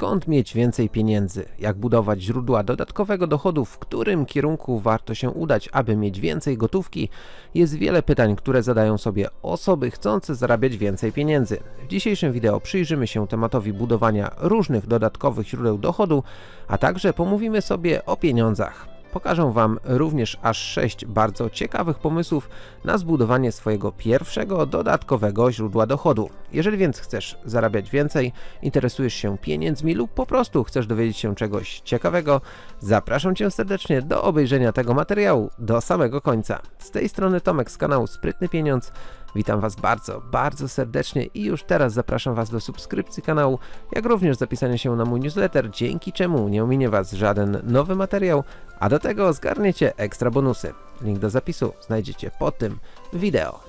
skąd mieć więcej pieniędzy, jak budować źródła dodatkowego dochodu, w którym kierunku warto się udać, aby mieć więcej gotówki, jest wiele pytań, które zadają sobie osoby chcące zarabiać więcej pieniędzy. W dzisiejszym wideo przyjrzymy się tematowi budowania różnych dodatkowych źródeł dochodu, a także pomówimy sobie o pieniądzach. Pokażę Wam również aż 6 bardzo ciekawych pomysłów na zbudowanie swojego pierwszego dodatkowego źródła dochodu. Jeżeli więc chcesz zarabiać więcej, interesujesz się pieniędzmi lub po prostu chcesz dowiedzieć się czegoś ciekawego, zapraszam Cię serdecznie do obejrzenia tego materiału do samego końca. Z tej strony Tomek z kanału Sprytny Pieniądz. Witam Was bardzo, bardzo serdecznie i już teraz zapraszam Was do subskrypcji kanału, jak również zapisania się na mój newsletter, dzięki czemu nie ominie Was żaden nowy materiał, a do tego zgarniecie ekstra bonusy. Link do zapisu znajdziecie pod tym wideo.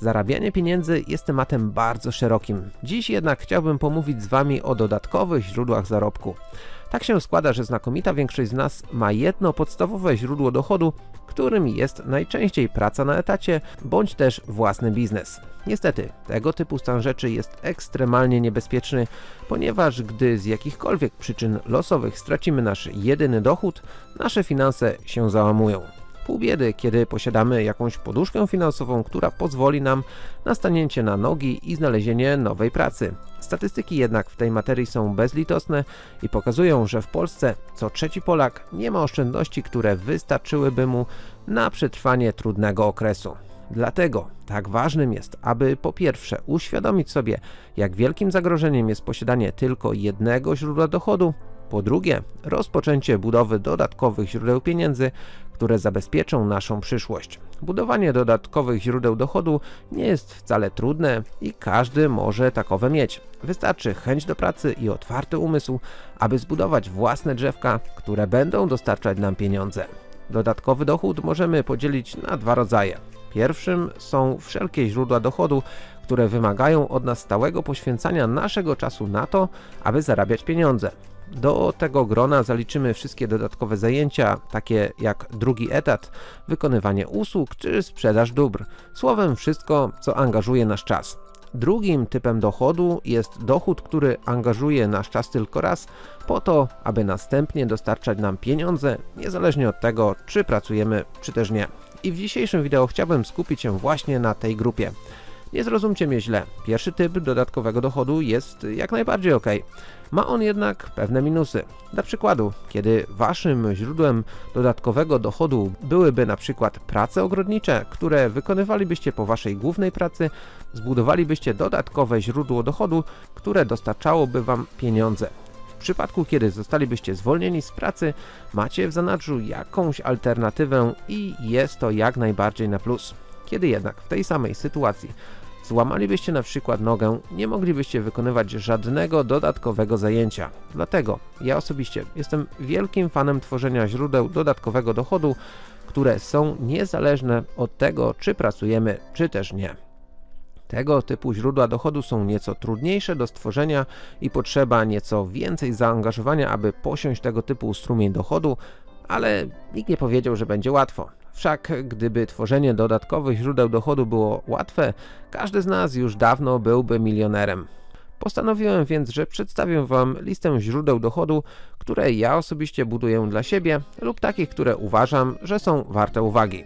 Zarabianie pieniędzy jest tematem bardzo szerokim. Dziś jednak chciałbym pomówić z Wami o dodatkowych źródłach zarobku. Tak się składa, że znakomita większość z nas ma jedno podstawowe źródło dochodu, którym jest najczęściej praca na etacie, bądź też własny biznes. Niestety, tego typu stan rzeczy jest ekstremalnie niebezpieczny, ponieważ gdy z jakichkolwiek przyczyn losowych stracimy nasz jedyny dochód, nasze finanse się załamują. Pół biedy, kiedy posiadamy jakąś poduszkę finansową, która pozwoli nam na stanięcie na nogi i znalezienie nowej pracy. Statystyki jednak w tej materii są bezlitosne i pokazują, że w Polsce co trzeci Polak nie ma oszczędności, które wystarczyłyby mu na przetrwanie trudnego okresu. Dlatego tak ważnym jest, aby po pierwsze uświadomić sobie, jak wielkim zagrożeniem jest posiadanie tylko jednego źródła dochodu, po drugie, rozpoczęcie budowy dodatkowych źródeł pieniędzy, które zabezpieczą naszą przyszłość. Budowanie dodatkowych źródeł dochodu nie jest wcale trudne i każdy może takowe mieć. Wystarczy chęć do pracy i otwarty umysł, aby zbudować własne drzewka, które będą dostarczać nam pieniądze. Dodatkowy dochód możemy podzielić na dwa rodzaje. Pierwszym są wszelkie źródła dochodu, które wymagają od nas stałego poświęcania naszego czasu na to, aby zarabiać pieniądze. Do tego grona zaliczymy wszystkie dodatkowe zajęcia, takie jak drugi etat, wykonywanie usług czy sprzedaż dóbr. Słowem wszystko, co angażuje nasz czas. Drugim typem dochodu jest dochód, który angażuje nasz czas tylko raz, po to, aby następnie dostarczać nam pieniądze, niezależnie od tego, czy pracujemy, czy też nie. I w dzisiejszym wideo chciałbym skupić się właśnie na tej grupie. Nie zrozumcie mnie źle, pierwszy typ dodatkowego dochodu jest jak najbardziej ok. Ma on jednak pewne minusy. Dla przykładu, kiedy waszym źródłem dodatkowego dochodu byłyby na przykład prace ogrodnicze, które wykonywalibyście po waszej głównej pracy, zbudowalibyście dodatkowe źródło dochodu, które dostarczałoby wam pieniądze. W przypadku, kiedy zostalibyście zwolnieni z pracy, macie w zanadrzu jakąś alternatywę i jest to jak najbardziej na plus. Kiedy jednak w tej samej sytuacji złamalibyście na przykład nogę, nie moglibyście wykonywać żadnego dodatkowego zajęcia. Dlatego ja osobiście jestem wielkim fanem tworzenia źródeł dodatkowego dochodu, które są niezależne od tego, czy pracujemy, czy też nie. Tego typu źródła dochodu są nieco trudniejsze do stworzenia i potrzeba nieco więcej zaangażowania, aby posiąść tego typu strumień dochodu, ale nikt nie powiedział, że będzie łatwo. Wszak gdyby tworzenie dodatkowych źródeł dochodu było łatwe, każdy z nas już dawno byłby milionerem. Postanowiłem więc, że przedstawię Wam listę źródeł dochodu, które ja osobiście buduję dla siebie lub takich, które uważam, że są warte uwagi.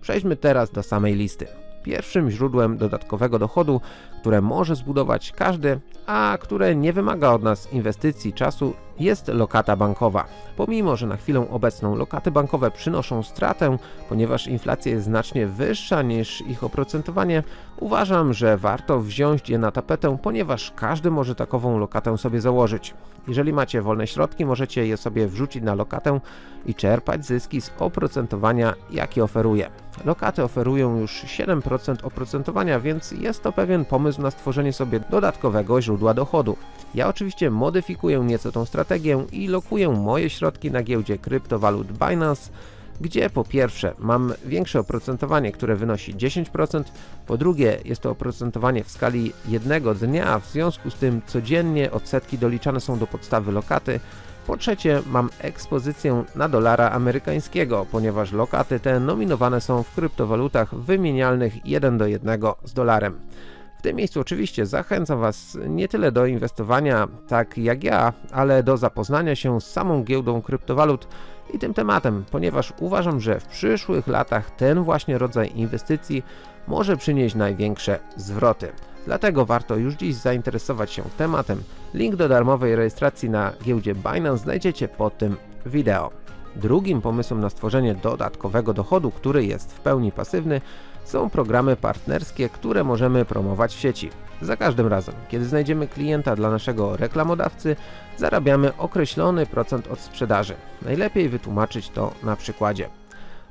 Przejdźmy teraz do samej listy. Pierwszym źródłem dodatkowego dochodu, które może zbudować każdy, a które nie wymaga od nas inwestycji czasu jest lokata bankowa. Pomimo, że na chwilę obecną lokaty bankowe przynoszą stratę, ponieważ inflacja jest znacznie wyższa niż ich oprocentowanie, uważam, że warto wziąć je na tapetę, ponieważ każdy może takową lokatę sobie założyć. Jeżeli macie wolne środki, możecie je sobie wrzucić na lokatę i czerpać zyski z oprocentowania, jakie oferuje. Lokaty oferują już 7% oprocentowania, więc jest to pewien pomysł na stworzenie sobie dodatkowego źródła dochodu. Ja oczywiście modyfikuję nieco tą strategię i lokuję moje środki na giełdzie kryptowalut Binance, gdzie po pierwsze mam większe oprocentowanie, które wynosi 10%, po drugie jest to oprocentowanie w skali jednego dnia, w związku z tym codziennie odsetki doliczane są do podstawy lokaty, po trzecie mam ekspozycję na dolara amerykańskiego, ponieważ lokaty te nominowane są w kryptowalutach wymienialnych 1 do 1 z dolarem. W tym miejscu oczywiście zachęcam Was nie tyle do inwestowania tak jak ja, ale do zapoznania się z samą giełdą kryptowalut i tym tematem, ponieważ uważam, że w przyszłych latach ten właśnie rodzaj inwestycji może przynieść największe zwroty. Dlatego warto już dziś zainteresować się tematem. Link do darmowej rejestracji na giełdzie Binance znajdziecie pod tym wideo. Drugim pomysłem na stworzenie dodatkowego dochodu, który jest w pełni pasywny, są programy partnerskie, które możemy promować w sieci. Za każdym razem, kiedy znajdziemy klienta dla naszego reklamodawcy, zarabiamy określony procent od sprzedaży. Najlepiej wytłumaczyć to na przykładzie.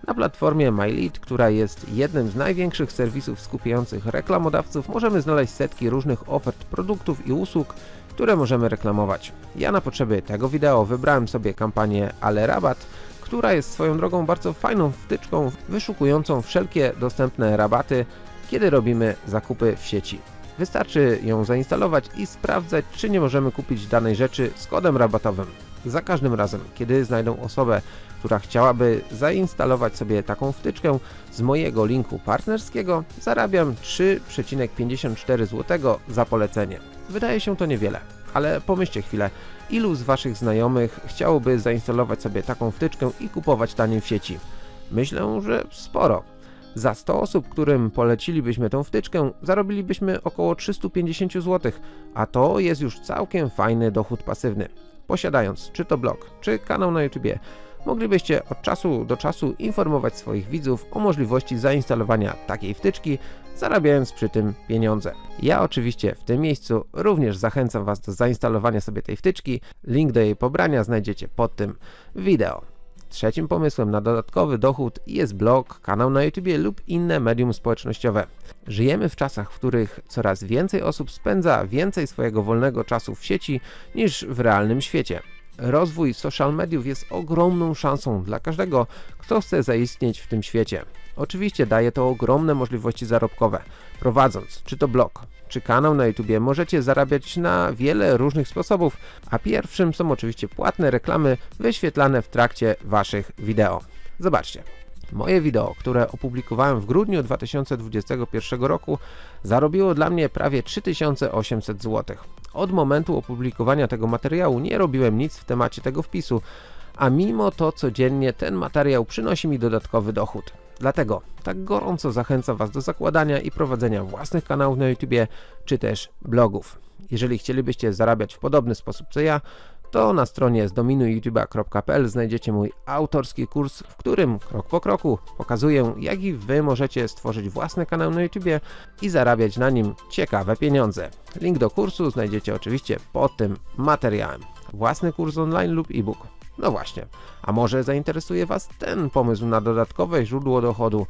Na platformie MyLead, która jest jednym z największych serwisów skupiających reklamodawców, możemy znaleźć setki różnych ofert produktów i usług, które możemy reklamować. Ja na potrzeby tego wideo wybrałem sobie kampanię Ale Rabat, która jest swoją drogą bardzo fajną wtyczką wyszukującą wszelkie dostępne rabaty, kiedy robimy zakupy w sieci. Wystarczy ją zainstalować i sprawdzać, czy nie możemy kupić danej rzeczy z kodem rabatowym. Za każdym razem, kiedy znajdą osobę, która chciałaby zainstalować sobie taką wtyczkę z mojego linku partnerskiego, zarabiam 3,54 zł za polecenie. Wydaje się to niewiele, ale pomyślcie chwilę, ilu z Waszych znajomych chciałoby zainstalować sobie taką wtyczkę i kupować taniej w sieci? Myślę, że sporo. Za 100 osób, którym polecilibyśmy tą wtyczkę, zarobilibyśmy około 350 zł, a to jest już całkiem fajny dochód pasywny. Posiadając czy to blog, czy kanał na YouTube, moglibyście od czasu do czasu informować swoich widzów o możliwości zainstalowania takiej wtyczki, zarabiając przy tym pieniądze. Ja oczywiście w tym miejscu również zachęcam Was do zainstalowania sobie tej wtyczki, link do jej pobrania znajdziecie pod tym wideo. Trzecim pomysłem na dodatkowy dochód jest blog, kanał na YouTube lub inne medium społecznościowe. Żyjemy w czasach, w których coraz więcej osób spędza więcej swojego wolnego czasu w sieci niż w realnym świecie. Rozwój social mediów jest ogromną szansą dla każdego, kto chce zaistnieć w tym świecie. Oczywiście daje to ogromne możliwości zarobkowe. Prowadząc czy to blog, czy kanał na YouTube możecie zarabiać na wiele różnych sposobów, a pierwszym są oczywiście płatne reklamy wyświetlane w trakcie Waszych wideo. Zobaczcie. Moje wideo, które opublikowałem w grudniu 2021 roku, zarobiło dla mnie prawie 3800 zł. Od momentu opublikowania tego materiału nie robiłem nic w temacie tego wpisu, a mimo to codziennie ten materiał przynosi mi dodatkowy dochód. Dlatego tak gorąco zachęcam Was do zakładania i prowadzenia własnych kanałów na YouTube, czy też blogów. Jeżeli chcielibyście zarabiać w podobny sposób co ja, to na stronie zdominujyoutube.pl znajdziecie mój autorski kurs, w którym krok po kroku pokazuję, jak i Wy możecie stworzyć własny kanał na YouTube i zarabiać na nim ciekawe pieniądze. Link do kursu znajdziecie oczywiście pod tym materiałem. Własny kurs online lub e-book. No właśnie, a może zainteresuje Was ten pomysł na dodatkowe źródło dochodu?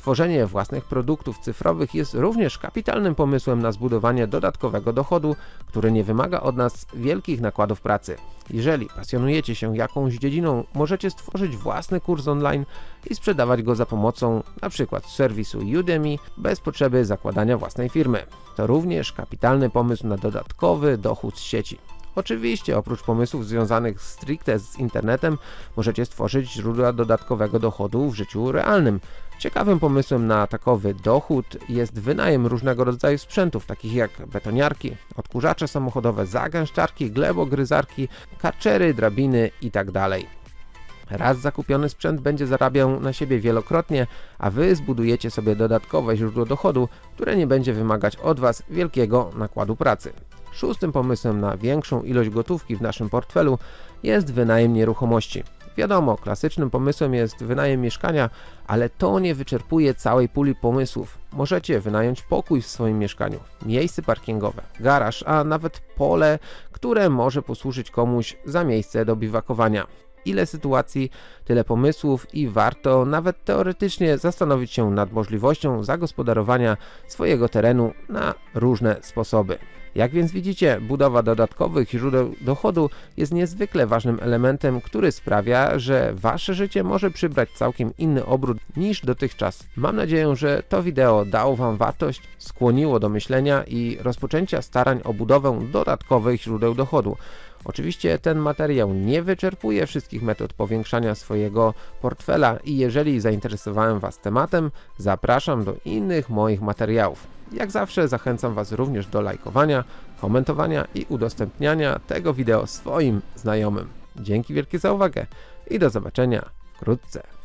Tworzenie własnych produktów cyfrowych jest również kapitalnym pomysłem na zbudowanie dodatkowego dochodu, który nie wymaga od nas wielkich nakładów pracy. Jeżeli pasjonujecie się jakąś dziedziną, możecie stworzyć własny kurs online i sprzedawać go za pomocą np. serwisu Udemy bez potrzeby zakładania własnej firmy. To również kapitalny pomysł na dodatkowy dochód z sieci. Oczywiście, oprócz pomysłów związanych stricte z internetem, możecie stworzyć źródła dodatkowego dochodu w życiu realnym. Ciekawym pomysłem na takowy dochód jest wynajem różnego rodzaju sprzętów, takich jak betoniarki, odkurzacze samochodowe, zagęszczarki, glebogryzarki, karczery, drabiny itd. Raz zakupiony sprzęt będzie zarabiał na siebie wielokrotnie, a Wy zbudujecie sobie dodatkowe źródło dochodu, które nie będzie wymagać od Was wielkiego nakładu pracy. Szóstym pomysłem na większą ilość gotówki w naszym portfelu jest wynajem nieruchomości. Wiadomo, klasycznym pomysłem jest wynajem mieszkania, ale to nie wyczerpuje całej puli pomysłów. Możecie wynająć pokój w swoim mieszkaniu, miejsce parkingowe, garaż, a nawet pole, które może posłużyć komuś za miejsce do biwakowania. Ile sytuacji, tyle pomysłów i warto nawet teoretycznie zastanowić się nad możliwością zagospodarowania swojego terenu na różne sposoby. Jak więc widzicie, budowa dodatkowych źródeł dochodu jest niezwykle ważnym elementem, który sprawia, że Wasze życie może przybrać całkiem inny obrót niż dotychczas. Mam nadzieję, że to wideo dało Wam wartość, skłoniło do myślenia i rozpoczęcia starań o budowę dodatkowych źródeł dochodu. Oczywiście ten materiał nie wyczerpuje wszystkich metod powiększania swojego portfela i jeżeli zainteresowałem Was tematem, zapraszam do innych moich materiałów. Jak zawsze zachęcam Was również do lajkowania, komentowania i udostępniania tego wideo swoim znajomym. Dzięki wielkie za uwagę i do zobaczenia wkrótce.